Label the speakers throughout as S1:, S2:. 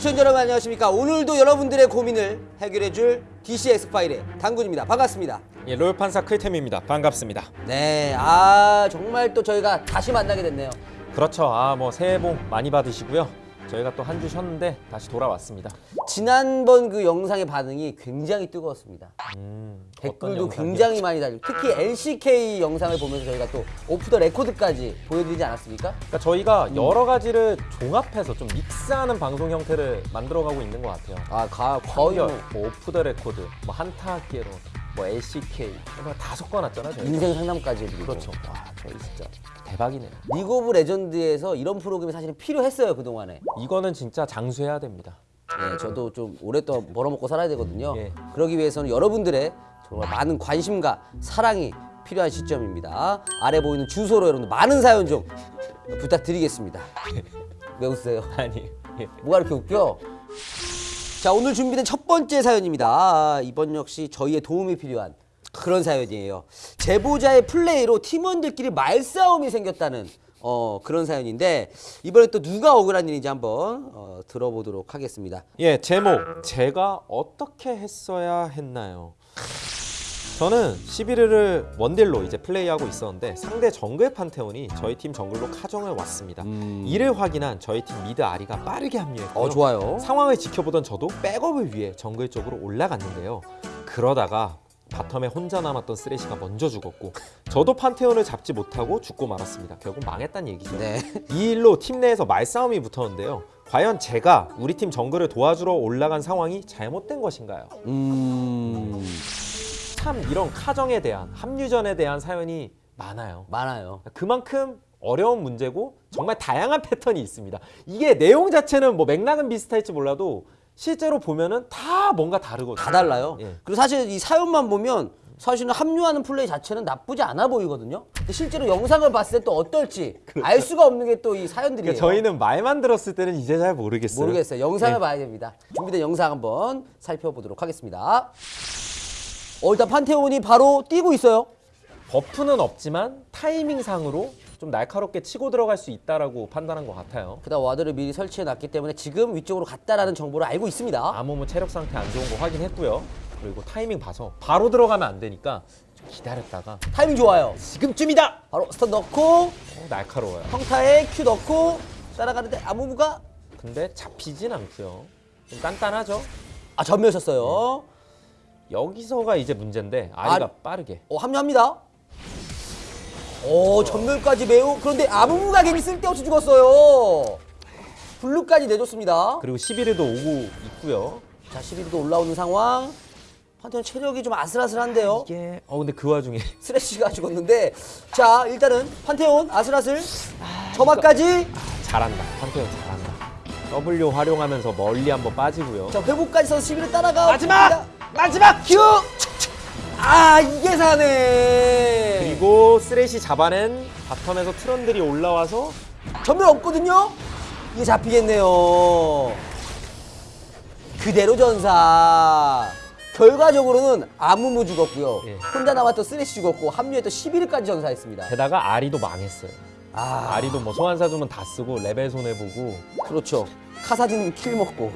S1: 시청자 여러분 안녕하십니까 오늘도 여러분들의 고민을 해결해줄 DC 엑스파일의 당군입니다 반갑습니다
S2: 예, 롤 판사 클템입니다. 반갑습니다.
S1: 네아 정말 또 저희가 다시 만나게 됐네요
S2: 그렇죠. 아, 뭐 새해 복 많이 받으시고요. 저희가 또 한 주 쉬었는데 다시 돌아왔습니다.
S1: 지난번 그 영상의 반응이 굉장히 뜨거웠습니다
S2: 음,
S1: 댓글도? 굉장히 많이 달리고 특히 LCK 영상을 보면서 저희가 또 오프 더 레코드까지 보여드리지 않았습니까?
S2: 그러니까 저희가 여러 가지를 종합해서 좀 믹스하는 방송 형태를 만들어가고 있는 것 같아요.
S1: 아 가, 거의
S2: 뭐뭐 오프 더 레코드, 뭐 한타 학개론, 뭐 LCK 이런 거다 섞어놨잖아요. 저희.
S1: 인생 상담까지 해드리고
S2: 그렇죠.
S1: 와 저희 진짜
S2: 대박이네요.
S1: 리그 오브 레전드에서 이런 프로그램이 사실은 필요했어요 그동안에
S2: 이거는 진짜 장수해야 됩니다.
S1: 네, 저도 좀 오랫동안 벌어먹고 살아야 되거든요.
S2: 예.
S1: 그러기 위해서는 여러분들의 정말 많은 관심과 사랑이 필요한 시점입니다. 아래 보이는 주소로 여러분들 많은 사연 좀 부탁드리겠습니다. 왜 웃으세요?
S2: 아니, 예.
S1: 뭐가 이렇게 웃겨? 자 오늘 준비된 첫 번째 사연입니다. 아, 이번 역시 저희의 도움이 필요한 그런 사연이에요. 제보자의 플레이로 팀원들끼리 말싸움이 생겼다는 어, 그런 사연인데 이번에 또 누가 억울한 일인지 한번 어, 들어보도록 하겠습니다.
S2: 예, 제목. 제가 어떻게 했어야 했나요? 저는 11일을 원딜로 이제 플레이하고 있었는데 상대 정글 판테온이 저희 팀 정글로 카정을 왔습니다. 이를 확인한 저희 팀 미드 아리가 빠르게 합류했고요.
S1: 어 좋아요.
S2: 상황을 지켜보던 저도 백업을 위해 정글 쪽으로 올라갔는데요. 그러다가 바텀에 혼자 남았던 쓰레시가 먼저 죽었고 저도 판테온을 잡지 못하고 죽고 말았습니다. 결국 망했다는 얘기죠.
S1: 네.
S2: 이 일로 팀 내에서 말싸움이 붙었는데요. 과연 제가 우리 팀 정글을 도와주러 올라간 상황이 잘못된 것인가요?
S1: 음
S2: 참 이런 카정에 대한 합류전에 대한 사연이 많아요.
S1: 많아요.
S2: 그만큼 어려운 문제고 정말 다양한 패턴이 있습니다. 이게 내용 자체는 뭐 맥락은 비슷할지 몰라도 실제로 보면은 다 뭔가 다르거든요.
S1: 다 달라요.
S2: 예.
S1: 그리고 사실 이 사연만 보면 사실은 합류하는 플레이 자체는 나쁘지 않아 보이거든요. 근데 실제로 영상을 봤을 때 또 어떨지 알 수가 없는 게 또 이 사연들이에요.
S2: 그러니까 저희는 말만 들었을 때는 이제 잘 모르겠어요.
S1: 모르겠어요. 영상을
S2: 네.
S1: 봐야 됩니다. 준비된 영상 한번 살펴보도록 하겠습니다. 어, 일단 판테온이 바로 뛰고 있어요.
S2: buff는 없지만 타이밍상으로 좀 날카롭게 치고 들어갈 수 있다라고 판단한 것 같아요.
S1: 그다음 ward를 미리 설치해 놨기 때문에 지금 위쪽으로 갔다라는 정보를 알고 있습니다.
S2: 아무무 체력 상태 안 좋은 거 확인했고요. 그리고 타이밍 봐서 바로 들어가면 안 되니까 좀 기다렸다가
S1: 타이밍 좋아요.
S2: 지금쯤이다.
S1: 바로 stun 넣고
S2: 어, 날카로워요.
S1: 평타에 Q 넣고 따라가는데 아무무가
S2: 근데 잡히진 않고요. 좀 단단하죠.
S1: 아 전멸 쳤어요.
S2: 여기서가 이제 문제인데 아리가
S1: 아-
S2: 빠르게
S1: 어 합류합니다. 오 전멸까지 매우 그런데 아무무가 괜히 쓸데없이 죽었어요. 블루까지 내줬습니다.
S2: 그리고 11일도 오고 있고요.
S1: 자 11도 올라오는 상황. 판테온 체력이 좀 아슬아슬한데요.
S2: 이게 어 근데 그 와중에
S1: 스레시가 죽었는데 자 일단은 판테온 아슬아슬 점화까지
S2: 잘한다. 판테온 잘한다. W 활용하면서 멀리 한번 빠지고요.
S1: 자 회복까지 써서 11을 따라가
S2: 마지막! 마지막!
S1: 큐! 아 이게 사네.
S2: 그리고 쓰레시 잡아낸 바텀에서 트런들이 올라와서
S1: 전멸 없거든요? 이게 잡히겠네요. 그대로 전사. 결과적으로는 아무무 죽었고요.
S2: 예.
S1: 혼자 남았던 쓰레시 죽었고 합류했던 일라오이까지 전사했습니다.
S2: 게다가 아리도 망했어요.
S1: 아.
S2: 아리도 뭐 소환사 주문 다 쓰고 레벨 손해 보고
S1: 그렇죠. 카사딘 kill 먹고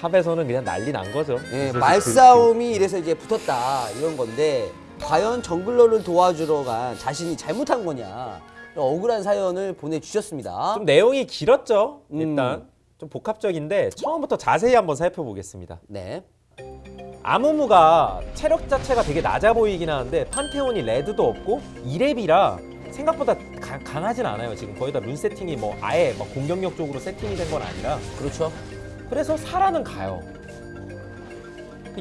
S2: top에서는 그냥 난리 난 거죠.
S1: 예,
S2: 그래서
S1: 말싸움이 이래서 이제 붙었다 이런 건데 과연 jungler를 도와주러 간 자신이 잘못한 거냐 억울한 사연을 보내주셨습니다.
S2: 좀 내용이 길었죠.
S1: 음.
S2: 일단 좀 복합적인데 처음부터 자세히 한번 살펴보겠습니다.
S1: 네,
S2: 아무무가 체력 자체가 되게 낮아 보이긴 하는데 판테온이 red도 없고 2렙이라 생각보다 가- 강하진 않아요. 지금 거의 다 룬 세팅이 뭐 아예 막 공격력 쪽으로 세팅이 된 건 아니라
S1: 그렇죠.
S2: 그래서 살아는 가요.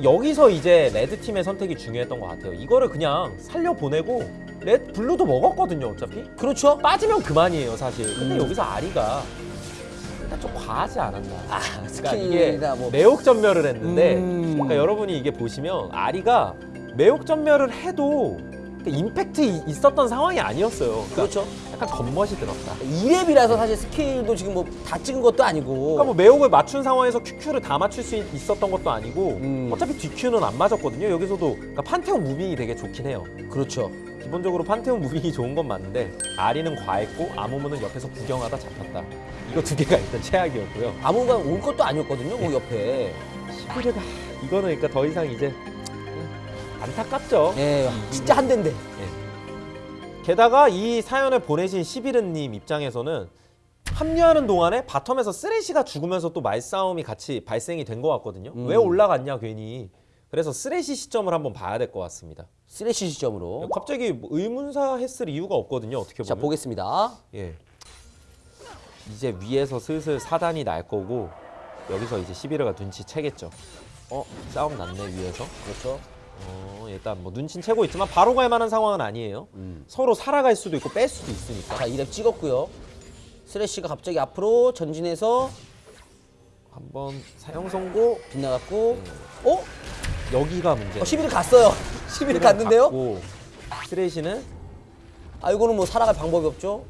S2: 여기서 이제 red 팀의 선택이 중요했던 것 같아요. 이거를 그냥 살려 보내고 red blue도 먹었거든요. 어차피
S1: 그렇죠.
S2: 빠지면 그만이에요, 사실. 근데
S1: 음.
S2: 여기서 아리가 일단 좀 과하지 않았나.
S1: 아,
S2: 그러니까 이게
S1: 뭐
S2: 매혹 전멸을 했는데
S1: 음.
S2: 그러니까 여러분이 이게 보시면 아리가 매혹 전멸을 해도 임팩트 이- 있었던 상황이 아니었어요. 그러니까
S1: 그렇죠.
S2: 약간 겉멋이 들었다.
S1: 2렙이라서 사실 스킬도 지금 뭐 다 찍은 것도 아니고.
S2: 그러니까 뭐 매혹을 맞춘 상황에서 QQ를 다 맞출 수 있- 있었던 것도 아니고
S1: 음.
S2: 어차피 DQ는 안 맞았거든요. 여기서도 그러니까 판테온 무빙이 되게 좋긴 해요.
S1: 그렇죠.
S2: 기본적으로 판테온 무빙이 좋은 건 맞는데 아리는 과했고 아무무는 옆에서 구경하다 잡혔다. 이거 두 개가 일단 최악이었고요.
S1: 아무가 올 것도 아니었거든요. 그 옆에.
S2: 시비르가 이거는 그러니까 더 이상 이제 안타깝죠.
S1: 예, 진짜 한 대인데.
S2: 게다가 이 사연을 보내신 시비르님 입장에서는 합류하는 동안에 바텀에서 쓰레시가 죽으면서 또 말싸움이 같이 발생이 된 것 같거든요.
S1: 음.
S2: 왜 올라갔냐 괜히. 그래서 쓰레시 시점을 한번 봐야 될 것 같습니다.
S1: 쓰레쉬 시점으로.
S2: 갑자기 뭐 의문사 했을 이유가 없거든요. 어떻게
S1: 자,
S2: 보면.
S1: 보겠습니다.
S2: 예. 이제 위에서 슬슬 사단이 날 거고 여기서 이제 시비르가 눈치채겠죠. 어 싸움 났네 위에서.
S1: 그렇죠.
S2: 어 일단 뭐 눈치는 채고 있지만 바로 갈 만한 상황은 아니에요.
S1: 음.
S2: 서로 살아갈 수도 있고 뺄 수도 있으니까.
S1: 자, 2렙 찍었고요. 쓰레쉬가 갑자기 앞으로 전진해서
S2: 한번 사용 선고
S1: 빗나갔고. 어?
S2: 여기가 문제.
S1: 어 11을 갔어요. 11을 갔는데요?
S2: 스레시는
S1: 아, 이거는 뭐 살아갈 방법이 없죠.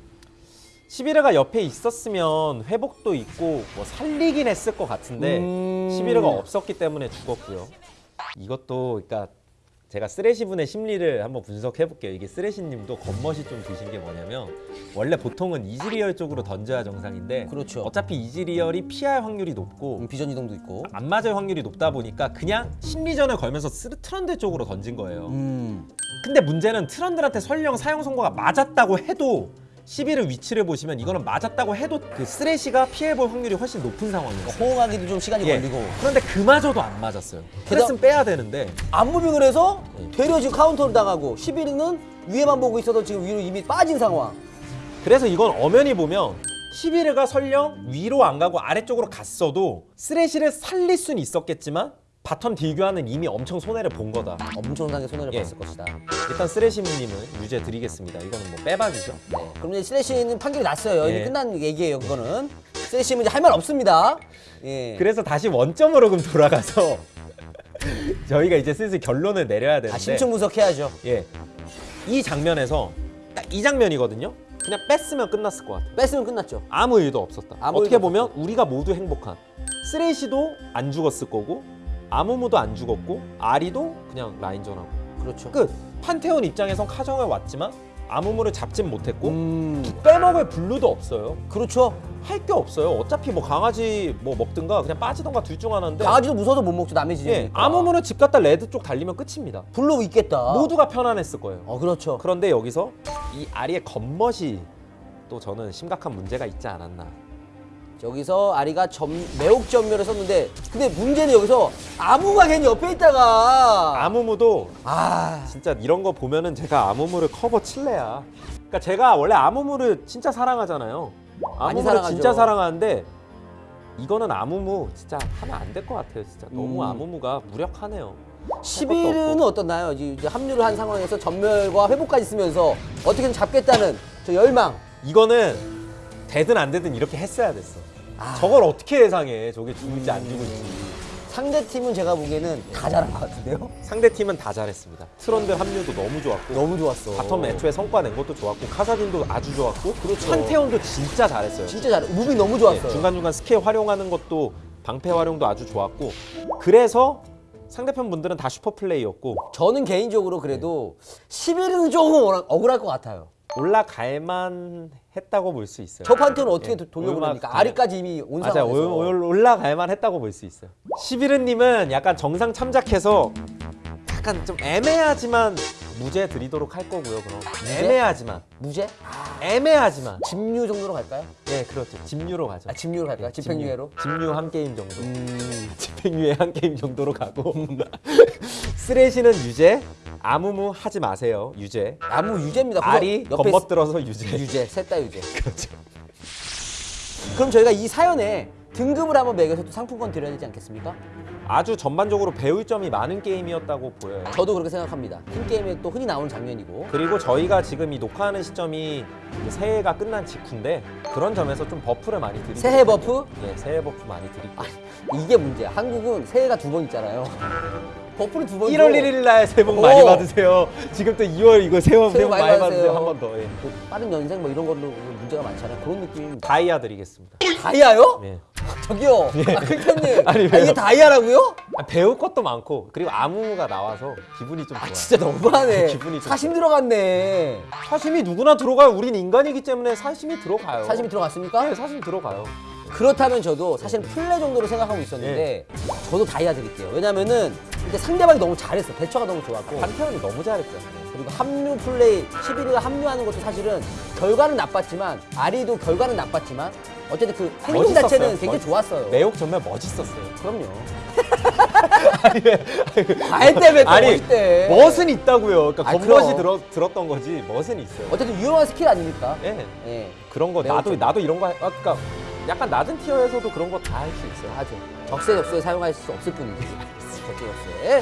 S2: 시비르가 옆에 있었으면 회복도 있고 뭐 살리긴 했을 것 같은데
S1: 음.
S2: 시비르가 없었기 때문에 죽었고요. 이것도 그러니까 제가 쓰레시 분의 심리를 한번 분석해 볼게요. 이게 쓰레시 님도 겉멋이 좀 드신 게 뭐냐면 원래 보통은 이즈리얼 쪽으로 던져야 정상인데
S1: 그렇죠.
S2: 어차피 이즈리얼이 피할 확률이 높고
S1: 음, 비전 이동도 있고.
S2: 안 맞을 확률이 높다 보니까 그냥 심리전을 걸면서 쓰- 트런들 쪽으로 던진 거예요.
S1: 음.
S2: 근데 문제는 트런들한테 설령 사형 선고가 맞았다고 해도 일라오이 위치를 보시면 이거는 맞았다고 해도 그 쓰레시가 피해볼 확률이 훨씬 높은 상황이었어요.
S1: 호응하기도 좀 시간이
S2: 예.
S1: 걸리고.
S2: 그런데 그마저도 안 맞았어요. 쓰레시는 빼야 되는데
S1: 앞moving을 해서
S2: 예.
S1: 되려 지금 카운터를 당하고 일라오이는 위에만 보고 있어도 지금 위로 이미 빠진 상황.
S2: 그래서 이건 엄연히 보면 일라오이가 설령 위로 안 가고 아래쪽으로 갔어도 쓰레시를 살릴 수는 있었겠지만 bottom deal교환은 이미 엄청 손해를 본 거다.
S1: 엄청나게 손해를
S2: 예.
S1: 봤을 것이다.
S2: 일단 쓰레시님은 유죄 드리겠습니다. 이거는 뭐 빼박이죠.
S1: 네. 그럼 이제 쓰레시는 판결이 났어요. 이미
S2: 예.
S1: 끝난 얘기예요. 그거는 쓰레시는 이제 할 말 없습니다. 예.
S2: 그래서 다시 원점으로 그럼 돌아가서 저희가 이제 슬슬 결론을 내려야 되는데
S1: 아, 심층 분석해야죠.
S2: 예. 이 장면에서 딱 이 장면이거든요. 그냥 뺐으면 끝났을 것 같아.
S1: 뺐으면 끝났죠.
S2: 아무 일도 없었다.
S1: 아무
S2: 어떻게
S1: 일도
S2: 보면 우리가 모두 행복한. 쓰레시도 안 죽었을 거고 아무무도 안 죽었고 아리도 그냥 라인전하고
S1: 그렇죠.
S2: 끝. 판테온 입장에선 카정을 왔지만 아무무를 잡진 못했고
S1: 음,
S2: 빼먹을 blue도 없어요.
S1: 그렇죠.
S2: 할 게 없어요. 어차피 뭐 강아지 뭐 먹든가 그냥 빠지던가 둘 중 하나인데
S1: 강아지도 무서워서 못 먹죠. 남의
S2: 예,
S1: 지점이니까.
S2: 아무무는 집 갔다 red 쪽 달리면 끝입니다.
S1: blue 있겠다.
S2: 모두가 편안했을 거예요.
S1: 어, 그렇죠.
S2: 그런데 여기서 이 아리의 겉멋이 또 저는 심각한 문제가 있지 않았나.
S1: 여기서 아리가 점, 매혹 전멸을 썼는데 근데 문제는 여기서 아무가 괜히 옆에 있다가
S2: 아무무도
S1: 아,
S2: 진짜 이런 거 보면은 제가 아무무를 커버 칠래야. 그러니까 제가 원래 아무무를 진짜 사랑하잖아요. 아무무를. 진짜 사랑하는데 이거는 아무무 진짜 하면 안 될 것 같아요. 진짜 너무
S1: 음.
S2: 아무무가 무력하네요. 할 것도
S1: 11은
S2: 없고.
S1: 어떻나요? 이제 합류를 한 상황에서 전멸과 회복까지 쓰면서 어떻게든 잡겠다는 저 열망.
S2: 이거는 되든 안 되든 이렇게 했어야 됐어.
S1: 아.
S2: 저걸 어떻게 예상해? 저게 죽을지 안 죽을지.
S1: 상대 팀은 제가 보기에는 다 잘한 것 같은데요.
S2: 상대 팀은 다 잘했습니다. 트런들 합류도 너무 좋았고
S1: 너무 좋았어.
S2: bottom 애초에 성과 낸 것도 좋았고 카사딘도 아주 좋았고
S1: 그렇죠.
S2: 판테온도 진짜 잘했어요.
S1: 진짜 잘해. moving 너무 좋았어요.
S2: 네, 중간중간 스킬 활용하는 것도 방패 활용도 아주 좋았고 그래서 상대편 분들은 다 슈퍼 플레이였고
S1: 저는 개인적으로 그래도 11은 조금 억울- 억울할 것 같아요.
S2: 올라갈만 했다고 볼 수 있어요.
S1: 저 판테는 어떻게
S2: 예,
S1: 도- 돌려보냅니까?
S2: 올라갈-
S1: 아리까지 이미 온
S2: 맞아요.
S1: 상황에서.
S2: 올- 올라갈만 했다고 볼 수 있어요. 시비르님은 약간 정상 참작해서 약간 좀 애매하지만 무죄 드리도록 할 거고요. 그럼
S1: 무죄?
S2: 애매하지만
S1: 무죄?
S2: 애매하지만
S1: 집류 정도로 갈까요?
S2: 예 그렇죠. 집류로 가죠.
S1: 아, 집류로 갈까요? 집행유예로?
S2: 집류 한 게임 정도.
S1: 음.
S2: 집행유예 한 게임 정도로 가고 쓰레시는 유죄, 아무무 하지 마세요. 유죄.
S1: 아무무 유죄입니다. 아리
S2: 겉멋들어서 유죄.
S1: 유죄, 셋 다 유죄.
S2: 그렇죠.
S1: 그럼 저희가 이 사연에 등급을 한번 매겨서 또 상품권 드려야 되지 않겠습니까?
S2: 아주 전반적으로 배울 점이 많은 게임이었다고 보여요.
S1: 저도 그렇게 생각합니다. 팀 게임에 또 흔히 나오는 장면이고.
S2: 그리고 저희가 지금 이 녹화하는 시점이 새해가 끝난 직후인데 그런 점에서 좀 buff를 많이 드리고
S1: 새해 buff?
S2: 예, 새해 buff 많이 드리고
S1: 아, 이게 문제야. 한국은 새해가 두 번 있잖아요. buff를 두 번
S2: 1월 1일 날 새해 복 많이
S1: 오.
S2: 받으세요. 지금 또 2월 이거 새해 복
S1: 새해 복
S2: 많이,
S1: 많이
S2: 받으세요.
S1: 받으세요.
S2: 한 번 더. 예.
S1: 그 빠른 년생 뭐 이런 걸로 문제가 많잖아요. 그런 느낌입니다.
S2: 다이아 드리겠습니다.
S1: 다이아요?
S2: 예.
S1: 저기요. 아, 클템님.
S2: 아니,
S1: 아, 이게? 다이아라고요?
S2: 아, 배울 것도 많고 그리고 아무무가 나와서 기분이 좀 좋아요.
S1: 아, 진짜 너무하네.
S2: 기분이 좀
S1: 사심 들어갔네.
S2: 사심이 누구나 들어가요. 우린 인간이기 때문에 사심이 들어가요.
S1: 사심이 들어갔습니까?
S2: 네, 사심 들어가요.
S1: 그렇다면 저도 사실 플레 정도로 생각하고 있었는데
S2: 네.
S1: 저도 다이아 드릴게요. 왜냐면은 이제 상대방이 너무 잘했어. 대처가 너무 좋았고
S2: 판테온이 너무 잘했죠.
S1: 그리고 합류 플레이 일라오이가 합류하는 것도 사실은 결과는 나빴지만 아리도 결과는 나빴지만 어쨌든 그 행동
S2: 멋있었어요.
S1: 자체는 굉장히
S2: 멋-
S1: 좋았어요.
S2: 매혹 정말 멋있었어요.
S1: 그럼요. 과외 때문에 또
S2: 아니
S1: 멋있대.
S2: 멋은 있다고요. 그러니까
S1: 아,
S2: 겉멋이. 들어, 들었던 거지 멋은 있어요.
S1: 어쨌든 유용한 스킬 아닙니까?
S2: 예.
S1: 예.
S2: 그런 거 나도
S1: 좀.
S2: 나도 이런 거 하- 아, 그러니까 약간 낮은 티어에서도 그런 거 다 할 수 있어요.
S1: 하죠. 적세 적소에 사용할 수 없을 뿐이지. 적세적소에.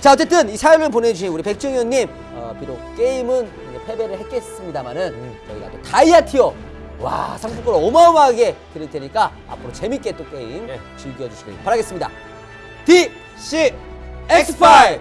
S1: 자 어쨌든 이 사연을 보내주신 우리 백종현님 어, 비록 게임은 패배를 했겠습니다만은
S2: 음.
S1: 저희가 또 다이아 티어 와 상품권 어마어마하게 드릴 테니까 앞으로 재밌게 또 게임
S2: 예.
S1: 즐겨주시길 바라겠습니다. D
S2: C
S1: X5